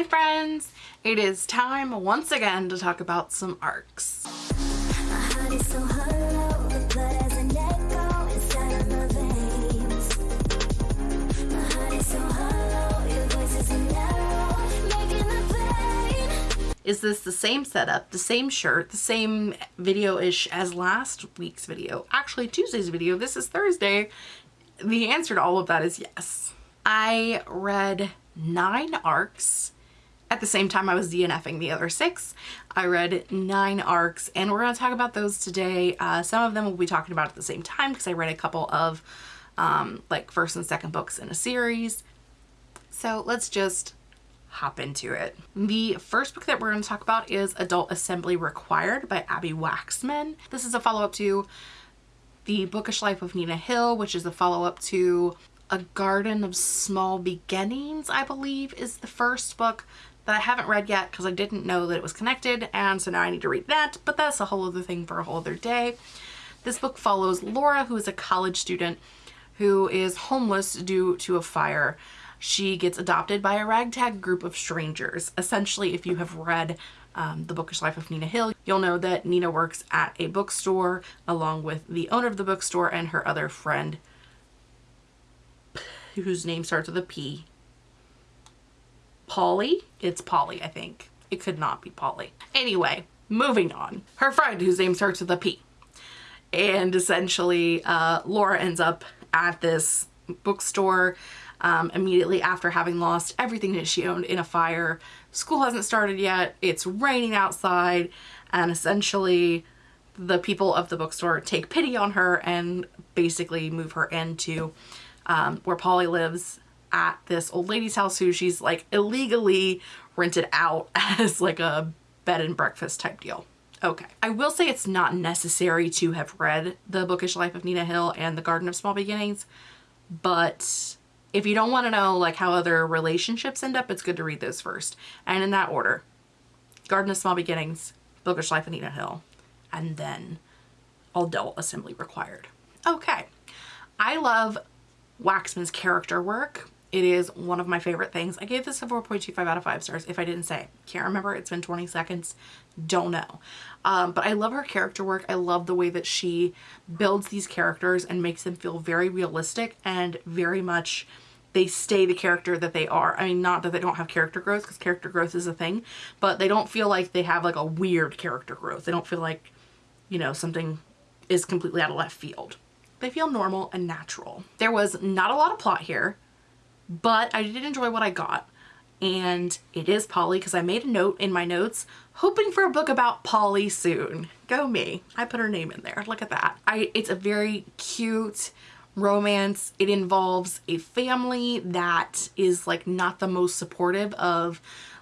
Hi friends! It is time once again to talk about some arcs. Is this the same setup, the same shirt, the same video-ish as last week's video? Actually, Tuesday's video. This is Thursday. The answer to all of that is yes. I read nine arcs at the same time I was DNFing the other six. I read nine arcs and we're going to talk about those today. Uh, some of them we'll be talking about at the same time because I read a couple of um, like first and second books in a series. So let's just hop into it. The first book that we're going to talk about is Adult Assembly Required by Abbi Waxman. This is a follow-up to The Bookish Life of Nina Hill, which is a follow-up to A Garden of Small Beginnings, I believe is the first book that I haven't read yet because I didn't know that it was connected and so now I need to read that but that's a whole other thing for a whole other day. This book follows Laura who is a college student who is homeless due to a fire. She gets adopted by a ragtag group of strangers. Essentially if you have read um, The Bookish Life of Nina Hill you'll know that Nina works at a bookstore along with the owner of the bookstore and her other friend whose name starts with a P Polly. It's Polly, I think. It could not be Polly. Anyway, moving on. Her friend, whose name starts with a P. And essentially, uh, Laura ends up at this bookstore um, immediately after having lost everything that she owned in a fire. School hasn't started yet. It's raining outside. And essentially, the people of the bookstore take pity on her and basically move her into um, where Polly lives at this old lady's house who she's like illegally rented out as like a bed and breakfast type deal. Okay. I will say it's not necessary to have read The Bookish Life of Nina Hill and The Garden of Small Beginnings, but if you don't want to know like how other relationships end up, it's good to read those first. And in that order, Garden of Small Beginnings, Bookish Life of Nina Hill, and then all Adult Assembly Required. Okay. I love Waxman's character work. It is one of my favorite things. I gave this a 4.25 out of 5 stars if I didn't say. Can't remember. It's been 20 seconds. Don't know. Um, but I love her character work. I love the way that she builds these characters and makes them feel very realistic and very much they stay the character that they are. I mean, not that they don't have character growth because character growth is a thing, but they don't feel like they have like a weird character growth. They don't feel like, you know, something is completely out of left field. They feel normal and natural. There was not a lot of plot here but I did enjoy what I got and it is Polly because I made a note in my notes hoping for a book about Polly soon. Go me. I put her name in there. Look at that. I It's a very cute romance. It involves a family that is like not the most supportive of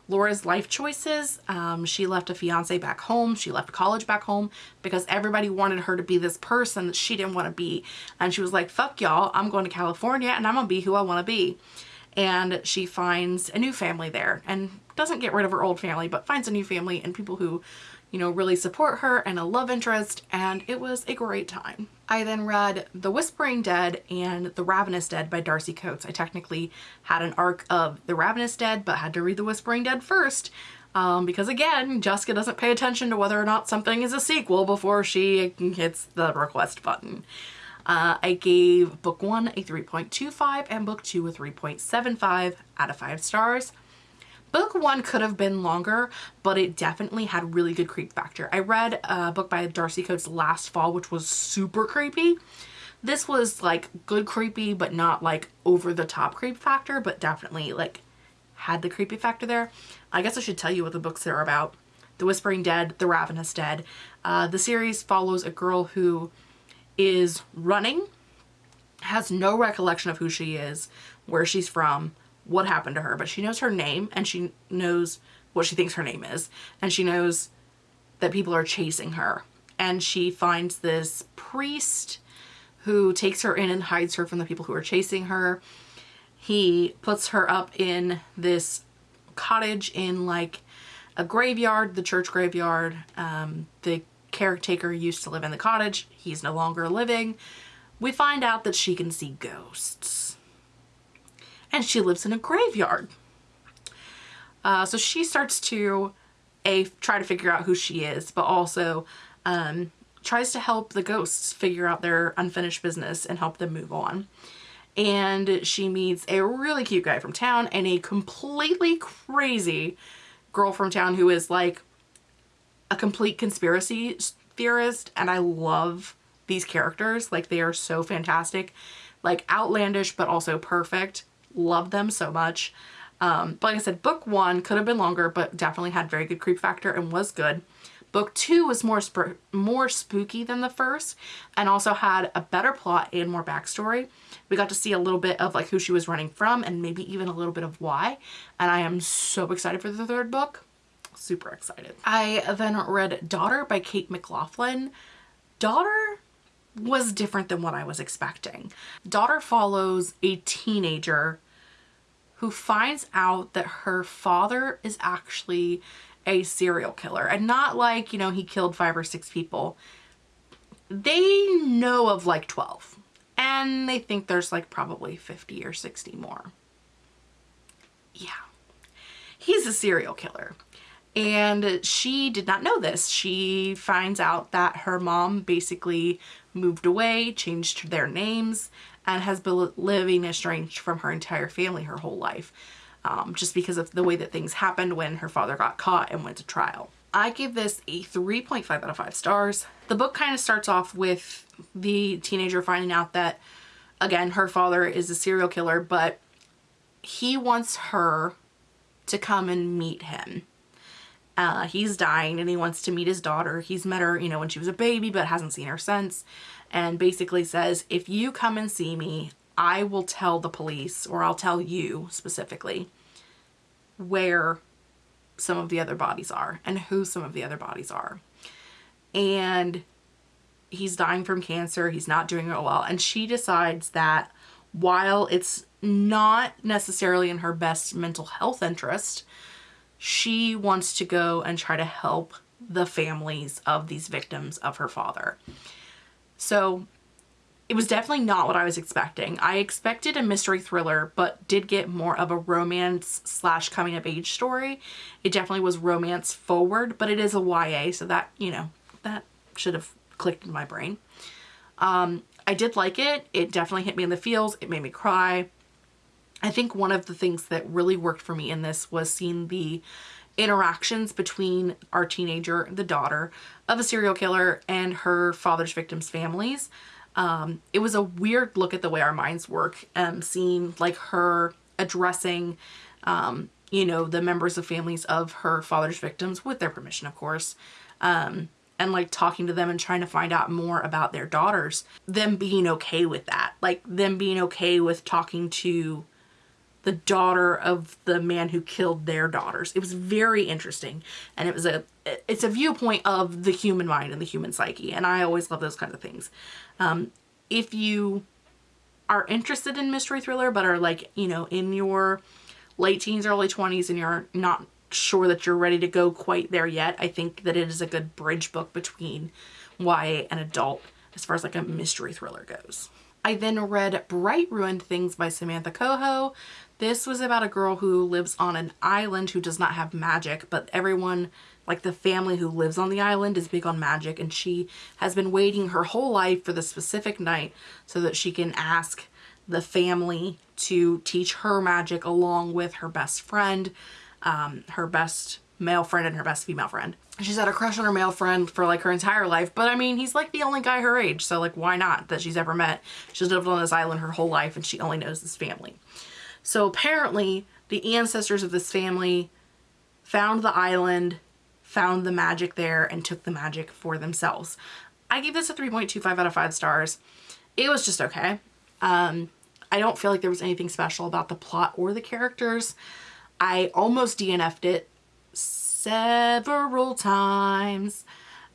Laura's life choices. Um, she left a fiance back home. She left college back home because everybody wanted her to be this person that she didn't want to be. And she was like, fuck y'all, I'm going to California and I'm going to be who I want to be. And she finds a new family there and doesn't get rid of her old family, but finds a new family and people who you know, really support her and a love interest and it was a great time. I then read The Whispering Dead and The Ravenous Dead by Darcy Coates. I technically had an arc of The Ravenous Dead but had to read The Whispering Dead first um, because again, Jessica doesn't pay attention to whether or not something is a sequel before she hits the request button. Uh, I gave book one a 3.25 and book two a 3.75 out of five stars. Book one could have been longer, but it definitely had really good creep factor. I read a book by Darcy Coates last fall, which was super creepy. This was like good creepy, but not like over the top creep factor, but definitely like had the creepy factor there. I guess I should tell you what the books are about. The Whispering Dead, The Ravenous Dead. Uh, the series follows a girl who is running, has no recollection of who she is, where she's from, what happened to her, but she knows her name and she knows what she thinks her name is. And she knows that people are chasing her. And she finds this priest who takes her in and hides her from the people who are chasing her. He puts her up in this cottage in like a graveyard, the church graveyard. Um, the caretaker used to live in the cottage. He's no longer living. We find out that she can see ghosts and she lives in a graveyard. Uh, so she starts to a try to figure out who she is, but also um, tries to help the ghosts figure out their unfinished business and help them move on. And she meets a really cute guy from town and a completely crazy girl from town who is like a complete conspiracy theorist. And I love these characters. Like they are so fantastic, like outlandish, but also perfect. Love them so much. Um, but like I said, book one could have been longer, but definitely had very good creep factor and was good. Book two was more more spooky than the first and also had a better plot and more backstory. We got to see a little bit of like who she was running from and maybe even a little bit of why. And I am so excited for the third book. Super excited. I then read Daughter by Kate McLaughlin. Daughter was different than what I was expecting. Daughter follows a teenager who finds out that her father is actually a serial killer and not like, you know, he killed five or six people. They know of like 12 and they think there's like probably 50 or 60 more. Yeah, he's a serial killer. And she did not know this. She finds out that her mom basically moved away, changed their names, and has been living estranged from her entire family her whole life um, just because of the way that things happened when her father got caught and went to trial. I give this a 3.5 out of 5 stars. The book kind of starts off with the teenager finding out that, again, her father is a serial killer, but he wants her to come and meet him. Uh, he's dying and he wants to meet his daughter. He's met her, you know, when she was a baby, but hasn't seen her since. And basically says, if you come and see me, I will tell the police, or I'll tell you specifically, where some of the other bodies are and who some of the other bodies are. And he's dying from cancer. He's not doing it well. And she decides that while it's not necessarily in her best mental health interest, she wants to go and try to help the families of these victims of her father. So it was definitely not what I was expecting. I expected a mystery thriller, but did get more of a romance slash coming of age story. It definitely was romance forward, but it is a YA, so that, you know, that should have clicked in my brain. Um, I did like it. It definitely hit me in the feels. It made me cry. I think one of the things that really worked for me in this was seeing the interactions between our teenager, the daughter of a serial killer, and her father's victims' families. Um, it was a weird look at the way our minds work, um, seeing like her addressing, um, you know, the members of families of her father's victims with their permission, of course, um, and like talking to them and trying to find out more about their daughters, them being okay with that, like them being okay with talking to the daughter of the man who killed their daughters. It was very interesting and it was a it's a viewpoint of the human mind and the human psyche and I always love those kinds of things. Um, if you are interested in mystery thriller but are like, you know, in your late teens, early 20s and you're not sure that you're ready to go quite there yet, I think that it is a good bridge book between YA and adult as far as like a mystery thriller goes. I then read Bright Ruined Things by Samantha Cohoe. This was about a girl who lives on an island who does not have magic, but everyone, like the family who lives on the island is big on magic and she has been waiting her whole life for the specific night so that she can ask the family to teach her magic along with her best friend, um, her best male friend and her best female friend. She's had a crush on her male friend for like her entire life, but I mean, he's like the only guy her age, so like why not that she's ever met. She's lived on this island her whole life and she only knows this family. So apparently the ancestors of this family found the island, found the magic there, and took the magic for themselves. I gave this a 3.25 out of 5 stars. It was just okay. Um, I don't feel like there was anything special about the plot or the characters. I almost DNF'd it several times,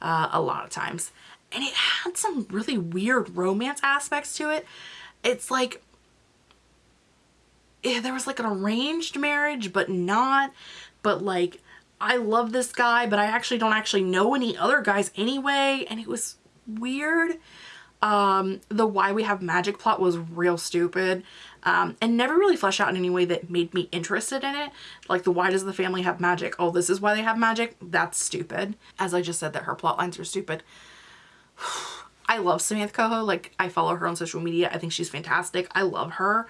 uh, a lot of times. And it had some really weird romance aspects to it. It's like yeah, there was like an arranged marriage, but not. But like, I love this guy, but I actually don't actually know any other guys anyway. And it was weird. Um, the why we have magic plot was real stupid. um, and never really flesh out in any way that made me interested in it. Like the why does the family have magic? Oh, this is why they have magic? That's stupid. As I just said that her plot lines are stupid. I love Samantha Cohoe. Like I follow her on social media. I think she's fantastic. I love her.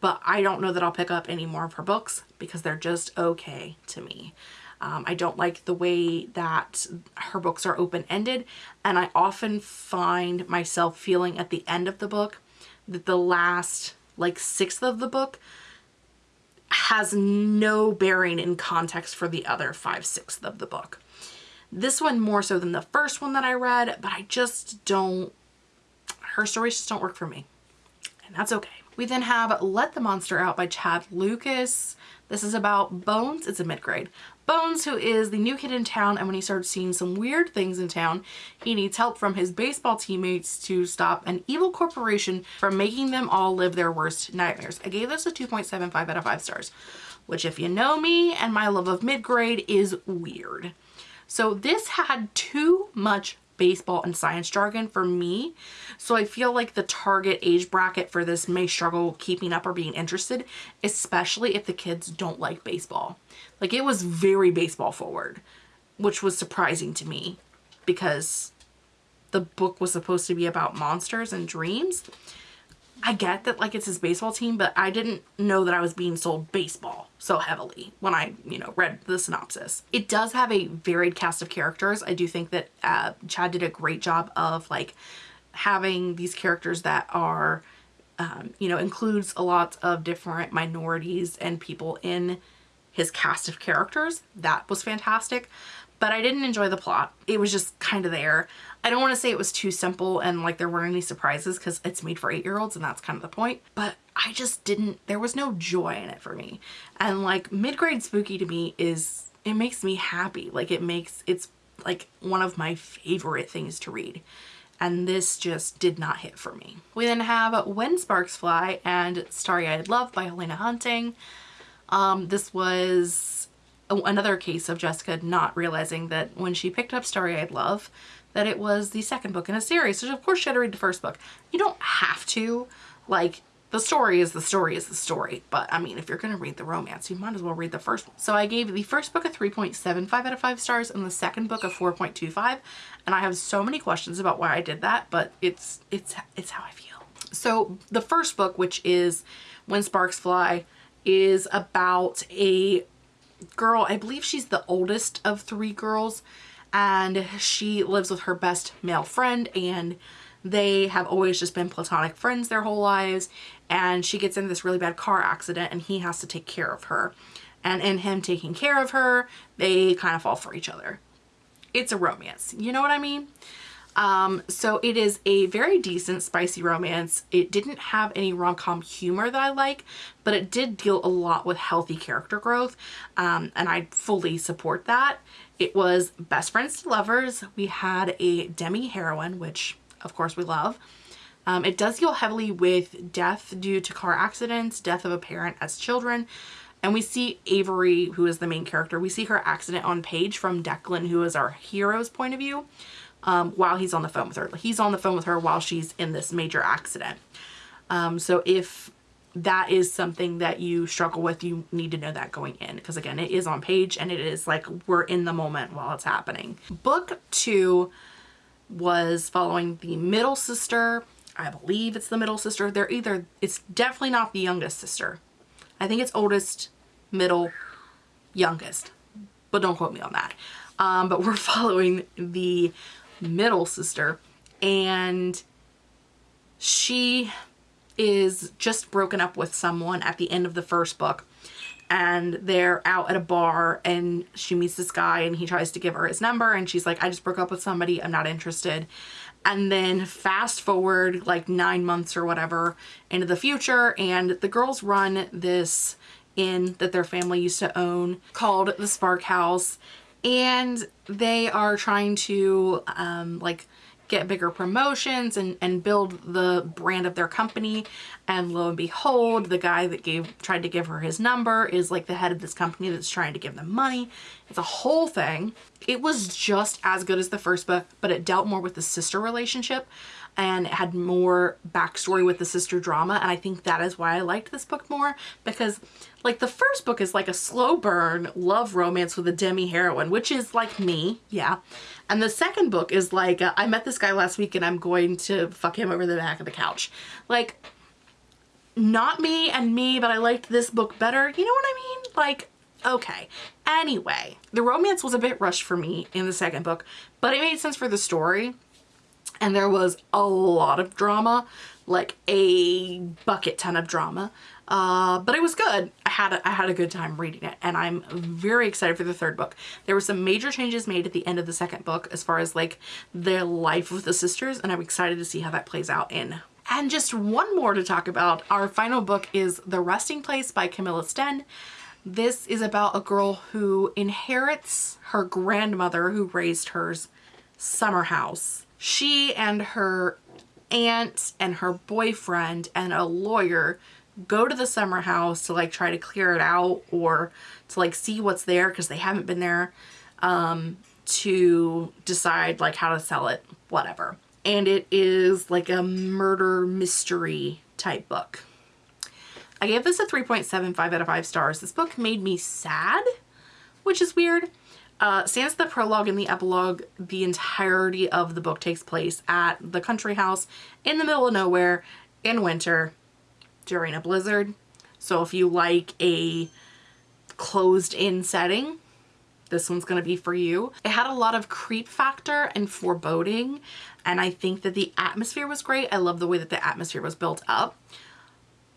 But I don't know that I'll pick up any more of her books because they're just okay to me. Um, I don't like the way that her books are open-ended and I often find myself feeling at the end of the book that the last like sixth of the book has no bearing in context for the other five sixths of the book. This one more so than the first one that I read, but I just don't, her stories just don't work for me. And that's okay. We then have Let the Monster Out by Chad Lucas. This is about Bones. It's a mid-grade. Bones, who is the new kid in town, and when he starts seeing some weird things in town, he needs help from his baseball teammates to stop an evil corporation from making them all live their worst nightmares. I gave this a 2.75 out of 5 stars, which if you know me and my love of mid-grade is weird. So this had too much baseball and science jargon for me. So I feel like the target age bracket for this may struggle keeping up or being interested, especially if the kids don't like baseball. Like it was very baseball forward, which was surprising to me because the book was supposed to be about monsters and dreams. I get that like it's his baseball team, but I didn't know that I was being sold baseball so heavily when I, you know, read the synopsis. It does have a varied cast of characters. I do think that uh, Chad did a great job of like having these characters that are, um, you know, includes a lot of different minorities and people in his cast of characters. That was fantastic but I didn't enjoy the plot. It was just kind of there. I don't want to say it was too simple and like there weren't any surprises because it's made for eight-year-olds and that's kind of the point. But I just didn't, there was no joy in it for me. And like mid-grade spooky to me is, it makes me happy. Like it makes, it's like one of my favorite things to read. And this just did not hit for me. We then have When Sparks Fly and Starry-Eyed Love by Helena Hunting. Um, this was another case of Jessica not realizing that when she picked up Starry-Eyed Love that it was the second book in a series. So of course she had to read the first book. You don't have to. Like, the story is the story is the story. But I mean, if you're going to read the romance, you might as well read the first one. So I gave the first book a 3.75 out of 5 stars and the second book a 4.25. And I have so many questions about why I did that, but it's, it's, it's how I feel. So the first book, which is When Sparks Fly, is about a girl, I believe she's the oldest of three girls and she lives with her best male friend and they have always just been platonic friends their whole lives and she gets in this really bad car accident and he has to take care of her. And in him taking care of her they kind of fall for each other. It's a romance you know what I mean um, so it is a very decent spicy romance. It didn't have any rom-com humor that I like, but it did deal a lot with healthy character growth. Um, and I fully support that. It was best friends to lovers. We had a demi heroine, which of course we love. Um, it does deal heavily with death due to car accidents, death of a parent as children, and we see Avery, who is the main character, we see her accident on page from Declan, who is our hero's point of view um, while he's on the phone with her. He's on the phone with her while she's in this major accident. Um, so if that is something that you struggle with, you need to know that going in because again, it is on page and it is like we're in the moment while it's happening. Book two was following the middle sister. I believe it's the middle sister. They're either, it's definitely not the youngest sister. I think it's oldest, middle, youngest, but don't quote me on that. Um, but we're following the middle sister and she is just broken up with someone at the end of the first book and they're out at a bar and she meets this guy and he tries to give her his number and she's like I just broke up with somebody. I'm not interested. And then fast forward like nine months or whatever into the future and the girls run this inn that their family used to own called the Spark House and they are trying to um, like get bigger promotions and, and build the brand of their company. And lo and behold, the guy that gave tried to give her his number is like the head of this company that's trying to give them money. It's a whole thing. It was just as good as the first book, but it dealt more with the sister relationship. And it had more backstory with the sister drama and I think that is why I liked this book more because like the first book is like a slow burn love romance with a demi heroine which is like me yeah and the second book is like uh, I met this guy last week and I'm going to fuck him over the back of the couch like not me and me but I liked this book better you know what I mean like Okay. Anyway, the romance was a bit rushed for me in the second book, but it made sense for the story. And there was a lot of drama, like a bucket ton of drama. Uh, but it was good. I had a, I had a good time reading it and I'm very excited for the third book. There were some major changes made at the end of the second book as far as like the life of the sisters and I'm excited to see how that plays out in and just one more to talk about. Our final book is The Resting Place by Camilla Sten. This is about a girl who inherits her grandmother who raised her's summer house. She and her aunt and her boyfriend and a lawyer go to the summer house to like try to clear it out or to like see what's there because they haven't been there um, to decide like how to sell it, whatever. And it is like a murder mystery type book. I gave this a 3.75 out of 5 stars. This book made me sad, which is weird. Uh, the prologue and the epilogue, the entirety of the book takes place at the country house in the middle of nowhere in winter during a blizzard. So if you like a closed in setting, this one's going to be for you. It had a lot of creep factor and foreboding and I think that the atmosphere was great. I love the way that the atmosphere was built up.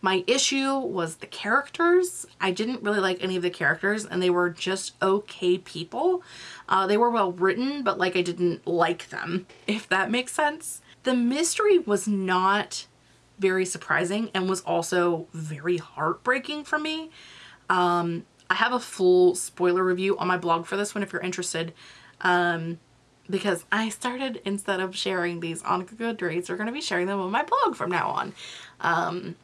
My issue was the characters. I didn't really like any of the characters and they were just okay people. Uh, they were well written, but like I didn't like them, if that makes sense. The mystery was not very surprising and was also very heartbreaking for me. Um, I have a full spoiler review on my blog for this one if you're interested. Um, because I started, instead of sharing these on Goodreads, we're going to be sharing them on my blog from now on. Um,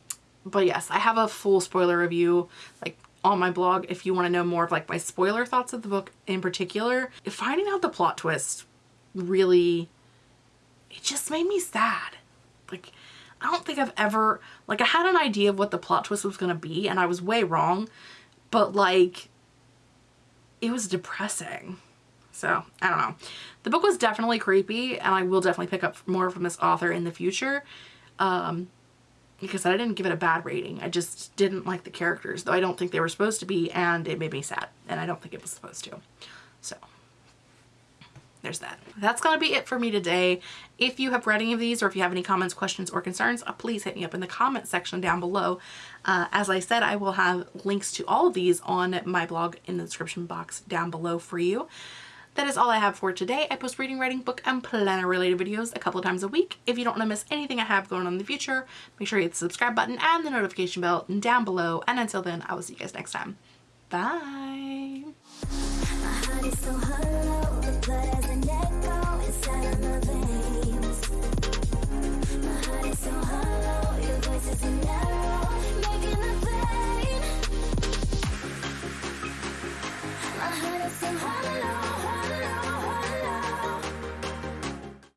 but yes, I have a full spoiler review like on my blog if you want to know more of like my spoiler thoughts of the book in particular. Finding out the plot twist really, it just made me sad. Like, I don't think I've ever, like I had an idea of what the plot twist was going to be and I was way wrong, but like, it was depressing. So, I don't know. The book was definitely creepy and I will definitely pick up more from this author in the future. Um, because I didn't give it a bad rating. I just didn't like the characters, though I don't think they were supposed to be, and it made me sad, and I don't think it was supposed to. So, there's that. That's going to be it for me today. If you have read any of these, or if you have any comments, questions, or concerns, uh, please hit me up in the comment section down below. Uh, as I said, I will have links to all of these on my blog in the description box down below for you. That is all I have for today. I post reading, writing, book, and planner related videos a couple times a week. If you don't want to miss anything I have going on in the future, make sure you hit the subscribe button and the notification bell down below. And until then, I will see you guys next time. Bye!